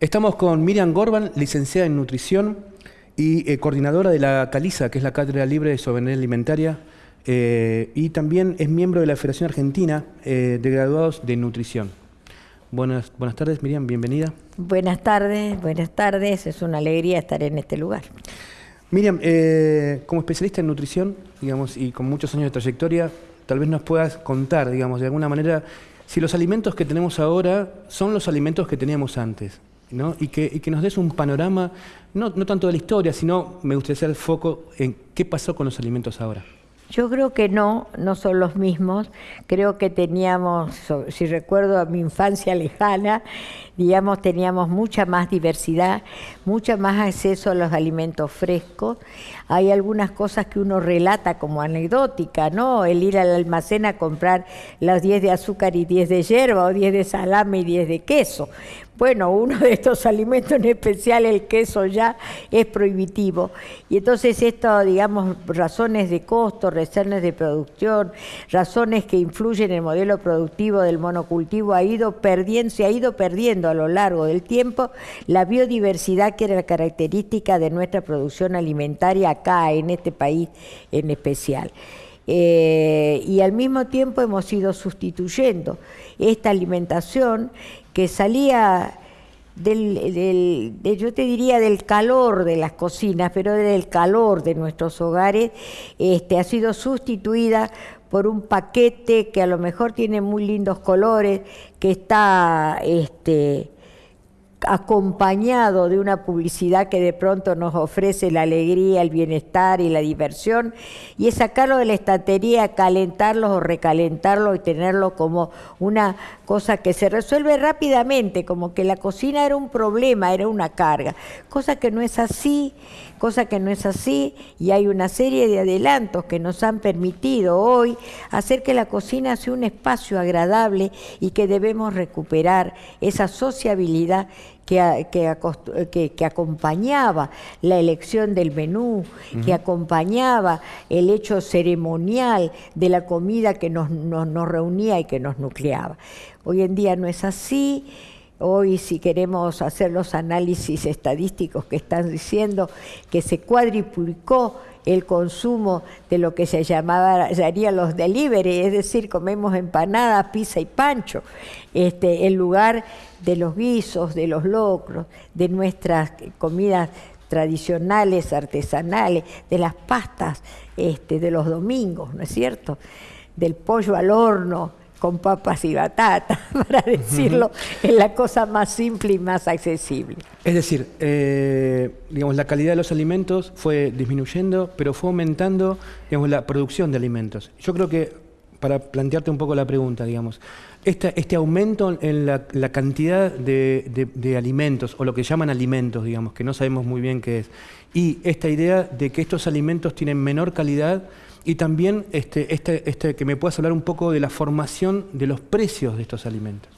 Estamos con Miriam Gorban, licenciada en nutrición y eh, coordinadora de la CALISA, que es la Cátedra Libre de Soberanía Alimentaria, eh, y también es miembro de la Federación Argentina eh, de Graduados de Nutrición. Buenas, buenas tardes, Miriam, bienvenida. Buenas tardes, buenas tardes, es una alegría estar en este lugar. Miriam, como especialista en nutrición, digamos, y con muchos años de trayectoria, tal vez nos puedas contar, digamos, de alguna manera, si los alimentos que tenemos ahora son los alimentos que teníamos antes y, que, nos des un panorama, no, no tanto de la historia, sino me gustaría hacer el foco en qué pasó con los alimentos ahora. Yo creo que no, no son los mismos. Creo que teníamos, si recuerdo a mi infancia lejana, digamos, teníamos mucha más diversidad, mucha más acceso a los alimentos frescos. Hay algunas cosas que uno relata como anecdótica, ¿no? El ir al almacén a comprar las 10 de azúcar y 10 de hierba, o 10 de salame y 10 de queso. Bueno, uno de estos alimentos en especial, el queso ya, es prohibitivo. Y entonces esto, digamos, razones de costo, razones de producción, razones que influyen en el modelo productivo del monocultivo, ha ido perdiendo, se ha ido perdiendo a lo largo del tiempo la biodiversidad que era la característica de nuestra producción alimentaria acá, en este país en especial. Eh, y al mismo tiempo hemos ido sustituyendo esta alimentación que salía del, yo te diría del calor de las cocinas, pero del calor de nuestros hogares, este, ha sido sustituida por un paquete que a lo mejor tiene muy lindos colores, que está este, acompañado de una publicidad que de pronto nos ofrece la alegría, el bienestar y la diversión, y es sacarlo de la estantería, calentarlo o recalentarlo y tenerlo como una cosa que se resuelve rápidamente, como que la cocina era un problema, era una carga, cosa que no es así, cosa que no es así, y hay una serie de adelantos que nos han permitido hoy hacer que la cocina sea un espacio agradable y que debemos recuperar esa sociabilidad que, que, acompañaba la elección del menú, que acompañaba el hecho ceremonial de la comida que nos, nos reunía y que nos nucleaba. Hoy en día no es así. Hoy si queremos hacer los análisis estadísticos que están diciendo que se cuadriplicó el consumo de lo que se llamaría los delivery, es decir, comemos empanadas, pizza y pancho, este, en lugar de los guisos, de los locros, de nuestras comidas tradicionales, artesanales, de las pastas este, de los domingos, ¿no es cierto? Del pollo al horno, con papas y batata, para decirlo en la cosa más simple y más accesible. Es decir, eh, digamos, la calidad de los alimentos fue disminuyendo, pero fue aumentando digamos, la producción de alimentos. Yo creo que, para plantearte un poco la pregunta, digamos, este aumento en la, cantidad de, de, alimentos, o lo que llaman alimentos, digamos, que no sabemos muy bien qué es, y esta idea de que estos alimentos tienen menor calidad, y también este, este, este, que me puedas hablar un poco de la formación de los precios de estos alimentos.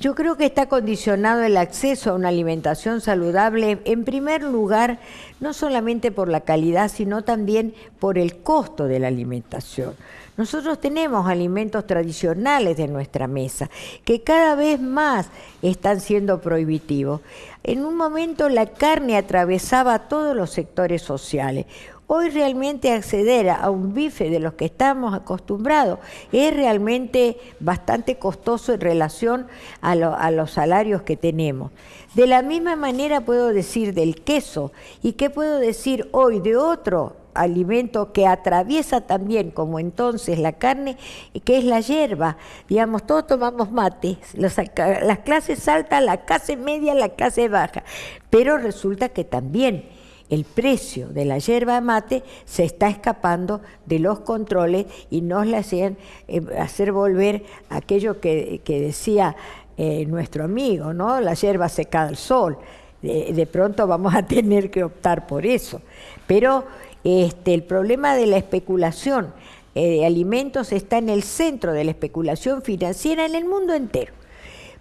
Yo creo que está condicionado el acceso a una alimentación saludable, en primer lugar, no solamente por la calidad, sino también por el costo de la alimentación. Nosotros tenemos alimentos tradicionales de nuestra mesa que cada vez más están siendo prohibitivos. En un momento la carne atravesaba todos los sectores sociales. Hoy realmente acceder a un bife de los que estamos acostumbrados es realmente bastante costoso en relación a, los salarios que tenemos. De la misma manera puedo decir del queso y qué puedo decir hoy de otro alimento que atraviesa también, como entonces la carne, que es la hierba. Digamos, todos tomamos mate, las, las clases altas, la clase media, la clase baja, pero resulta que también el precio de la yerba mate se está escapando de los controles y nos le hacen eh, hacer volver aquello que, decía eh, nuestro amigo, ¿no? La yerba secada al sol. De, pronto vamos a tener que optar por eso. Pero este, el problema de la especulación eh, de alimentos está en el centro de la especulación financiera en el mundo entero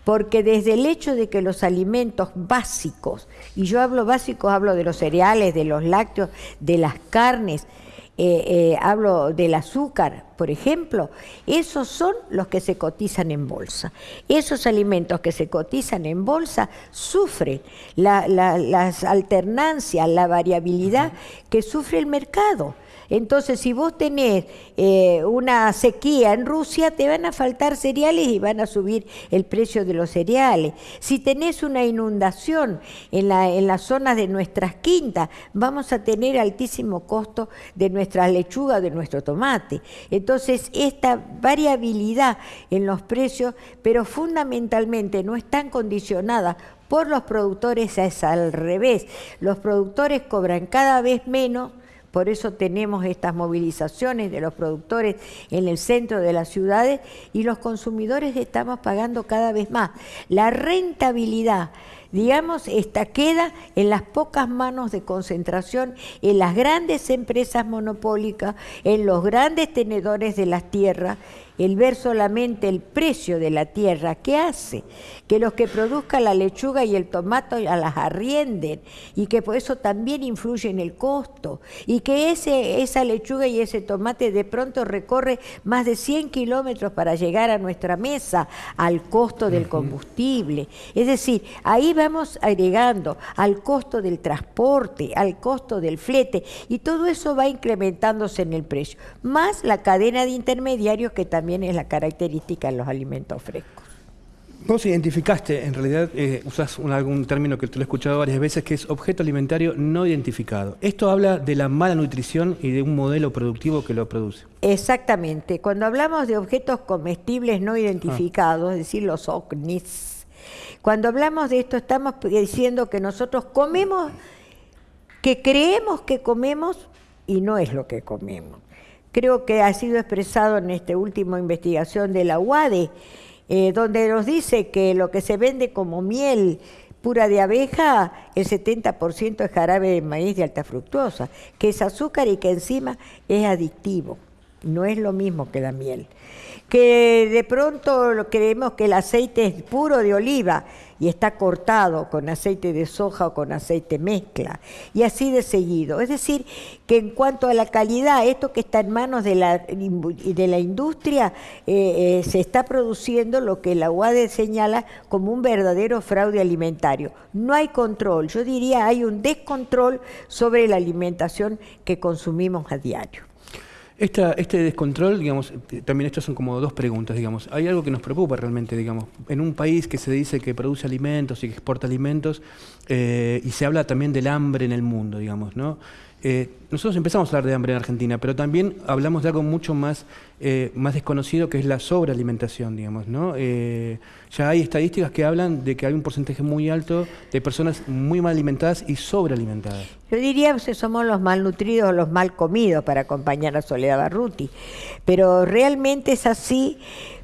porque desde el hecho de que los alimentos básicos, y yo hablo básicos, hablo de los cereales, de los lácteos, de las carnes, eh, eh, hablo del azúcar, por ejemplo, esos son los que se cotizan en bolsa. Esos alimentos que se cotizan en bolsa sufren las alternancias, la variabilidad que sufre el mercado. Entonces, si vos tenés eh, una sequía en Rusia, te van a faltar cereales y van a subir el precio de los cereales. Si tenés una inundación en, en las zonas de nuestras quintas, vamos a tener altísimo costo de nuestras lechugas, de nuestro tomate. Entonces, esta variabilidad en los precios, pero fundamentalmente no están condicionadas por los productores, es al revés. Los productores cobran cada vez menos por eso tenemos estas movilizaciones de los productores en el centro de las ciudades y los consumidores estamos pagando cada vez más. La rentabilidad, digamos, esta queda en las pocas manos de concentración, en las grandes empresas monopólicas, en los grandes tenedores de las tierras el ver solamente el precio de la tierra, ¿qué hace? Que los que produzcan la lechuga y el tomate las arrienden y que por eso también influye en el costo y que ese, esa lechuga y ese tomate de pronto recorre más de 100 kilómetros para llegar a nuestra mesa al costo del combustible. Es decir, ahí vamos agregando al costo del transporte, al costo del flete y todo eso va incrementándose en el precio, más la cadena de intermediarios que también es la característica en los alimentos frescos. Vos identificaste, en realidad eh, usas algún término que te lo he escuchado varias veces, que es objeto alimentario no identificado. Esto habla de la mala nutrición y de un modelo productivo que lo produce. Exactamente. Cuando hablamos de objetos comestibles no identificados, es decir, los OCNIs, cuando hablamos de esto estamos diciendo que nosotros comemos, que creemos que comemos y no es lo que comemos creo que ha sido expresado en esta última investigación de la UADE, eh, donde nos dice que lo que se vende como miel pura de abeja, el 70% es jarabe de maíz de alta fructuosa, que es azúcar y que encima es adictivo, no es lo mismo que la miel. Que de pronto creemos que el aceite es puro de oliva, y está cortado con aceite de soja o con aceite mezcla, y así de seguido. Es decir, que en cuanto a la calidad, esto que está en manos de la, de la industria, eh, eh, se está produciendo lo que la UADE señala como un verdadero fraude alimentario. No hay control, yo diría hay un descontrol sobre la alimentación que consumimos a diario este descontrol, digamos, también estas son como dos preguntas, digamos. Hay algo que nos preocupa realmente, digamos. En un país que se dice que produce alimentos y que exporta alimentos, eh, y se habla también del hambre en el mundo, digamos, ¿no? Eh, nosotros empezamos a hablar de hambre en Argentina, pero también hablamos de algo mucho más, eh, más desconocido que es la sobrealimentación, digamos, ¿no? Ya hay estadísticas que hablan de que hay un porcentaje muy alto de personas muy mal alimentadas y sobrealimentadas. Yo diría que somos los malnutridos o los mal comidos para acompañar a Soledad Barruti, pero realmente es así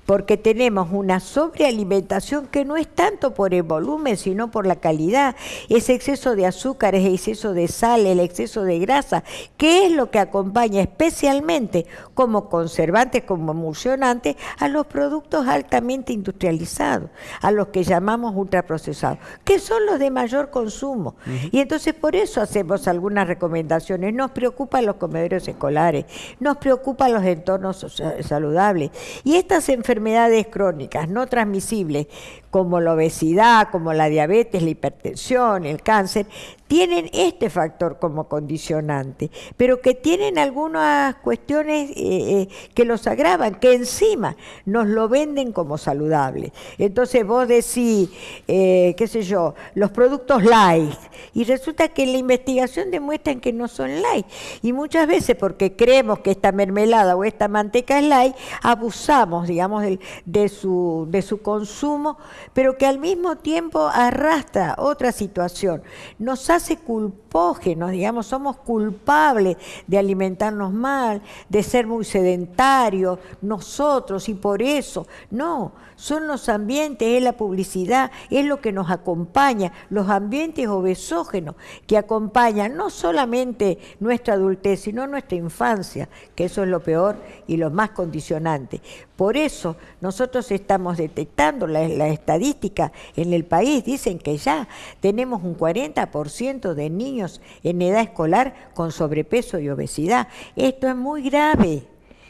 porque tenemos una sobrealimentación que no es tanto por el volumen, sino por la calidad. Ese exceso de azúcar, ese exceso de sal, el exceso de grasa, que es lo que acompaña especialmente como conservantes, como emulsionantes, a los productos altamente industrializados, a los que llamamos ultraprocesados, que son los de mayor consumo. Y entonces por eso hacemos algunas recomendaciones. Nos preocupan los comedores escolares, nos preocupan los entornos saludables. Y estas enfermedades enfermedades crónicas no transmisibles, como la obesidad, como la diabetes, la hipertensión, el cáncer, tienen este factor como condicionante, pero que tienen algunas cuestiones eh, eh, que los agravan, que encima nos lo venden como saludable. Entonces vos decís, eh, qué sé yo, los productos light, y resulta que la investigación demuestran que no son light. Y muchas veces porque creemos que esta mermelada o esta manteca es light, abusamos, digamos, de su consumo, pero que al mismo tiempo arrastra otra situación. Nos hace culpógenos, digamos, somos culpables de alimentarnos mal, de ser muy sedentarios, nosotros, y por eso, no, son los ambientes, es la publicidad, es lo que nos acompaña, los ambientes obesógenos que acompañan no solamente nuestra adultez, sino nuestra infancia, que eso es lo peor y lo más condicionante. Por eso nosotros estamos detectando la, la estadística en el país, dicen que ya tenemos un 40% 40% de niños en edad escolar con sobrepeso y obesidad. Esto es muy grave.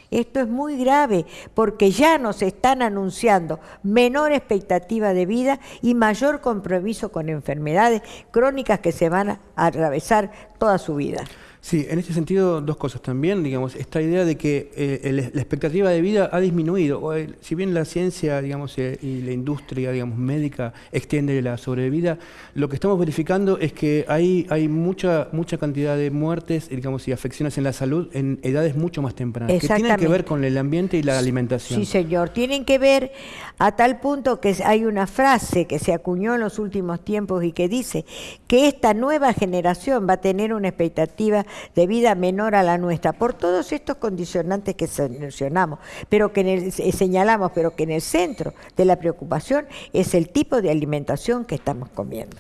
Esto es muy grave porque ya nos están anunciando menor expectativa de vida y mayor compromiso con enfermedades crónicas que se van a atravesar toda su vida. Sí, en este sentido, dos cosas también, digamos, esta idea de que eh, la expectativa de vida ha disminuido, si bien la ciencia, digamos, eh, y la industria, digamos, médica extiende la sobrevida, lo que estamos verificando es que hay, hay mucha, mucha cantidad de muertes, digamos, y afecciones en la salud en edades mucho más tempranas, que tienen que ver con el ambiente y la alimentación. Sí, señor, tienen que ver a tal punto que hay una frase que se acuñó en los últimos tiempos y que dice que esta nueva generación va a tener una expectativa de vida menor a la nuestra, por todos estos condicionantes que mencionamos, pero que eh, señalamos, pero que en el centro de la preocupación es el tipo de alimentación que estamos comiendo.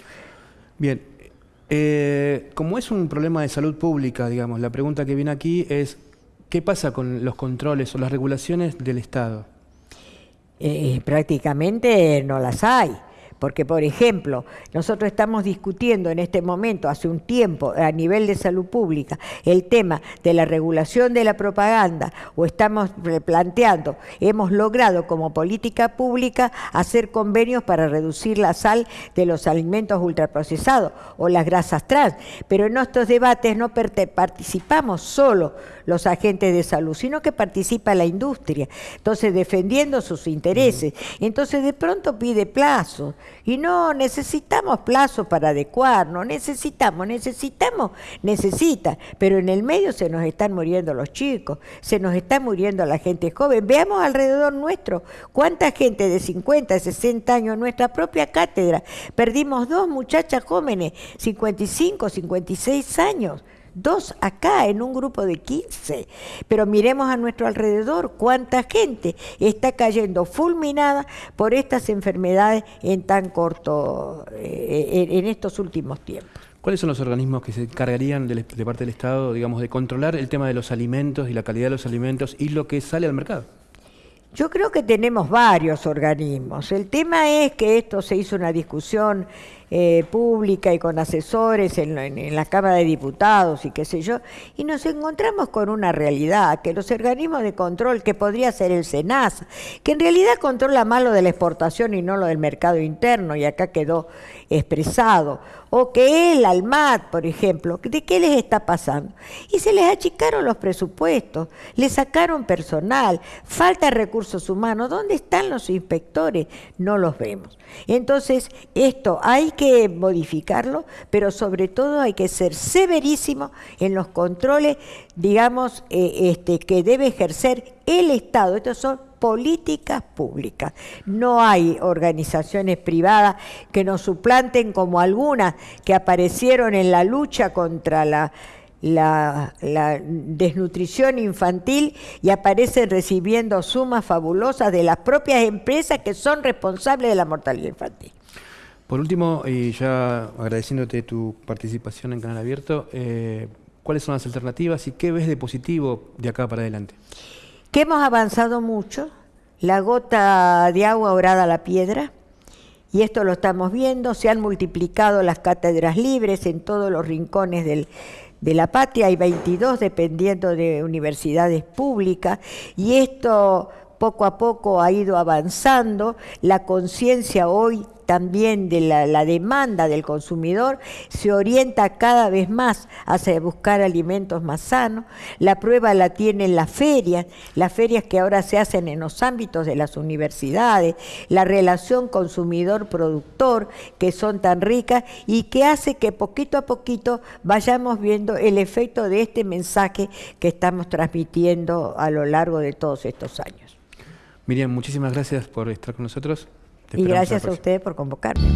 Bien, eh, como es un problema de salud pública, digamos, la pregunta que viene aquí es, ¿qué pasa con los controles o las regulaciones del Estado? Eh, prácticamente no las hay. Porque, por ejemplo, nosotros estamos discutiendo en este momento, hace un tiempo, a nivel de salud pública, el tema de la regulación de la propaganda, o estamos planteando, hemos logrado como política pública hacer convenios para reducir la sal de los alimentos ultraprocesados o las grasas trans. Pero en estos debates no participamos solo los agentes de salud, sino que participa la industria, entonces defendiendo sus intereses. Entonces de pronto pide plazo y no necesitamos plazo para adecuarnos, necesitamos, necesitamos, necesita, pero en el medio se nos están muriendo los chicos, se nos está muriendo la gente joven. Veamos alrededor nuestro cuánta gente de 50, 60 años en nuestra propia cátedra. Perdimos dos muchachas jóvenes, 55, 56 años dos acá en un grupo de 15. Pero miremos a nuestro alrededor cuánta gente está cayendo fulminada por estas enfermedades en tan corto, eh, en estos últimos tiempos. ¿Cuáles son los organismos que se encargarían de, de parte del Estado, digamos, de controlar el tema de los alimentos y la calidad de los alimentos y lo que sale al mercado? Yo creo que tenemos varios organismos. El tema es que esto se hizo una discusión eh, pública y con asesores en, la Cámara de Diputados y qué sé yo, y nos encontramos con una realidad, que los organismos de control, que podría ser el SENASA, que en realidad controla más lo de la exportación y no lo del mercado interno, y acá quedó expresado, o que el ALMAT, por ejemplo, ¿de qué les está pasando? Y se les achicaron los presupuestos, le sacaron personal, falta recursos humanos, ¿dónde están los inspectores? No los vemos. Entonces, esto hay que modificarlo, pero sobre todo hay que ser severísimo en los controles, digamos, eh, este, que debe ejercer el Estado. Estos son políticas públicas. No hay organizaciones privadas que nos suplanten como algunas que aparecieron en la lucha contra la, la, desnutrición infantil y aparecen recibiendo sumas fabulosas de las propias empresas que son responsables de la mortalidad infantil. Por último, y ya agradeciéndote tu participación en Canal Abierto, eh, ¿cuáles son las alternativas y qué ves de positivo de acá para adelante? Que hemos avanzado mucho, la gota de agua orada a la piedra, y esto lo estamos viendo, se han multiplicado las cátedras libres en todos los rincones de la patria, hay 22 dependiendo de universidades públicas, y esto poco a poco ha ido avanzando, la conciencia hoy también de la, demanda del consumidor se orienta cada vez más hacia buscar alimentos más sanos. La prueba la tienen las ferias, las ferias que ahora se hacen en los ámbitos de las universidades, la relación consumidor-productor que son tan ricas y que hace que poquito a poquito vayamos viendo el efecto de este mensaje que estamos transmitiendo a lo largo de todos estos años. Miriam, muchísimas gracias por estar con nosotros y gracias a ustedes por convocarme.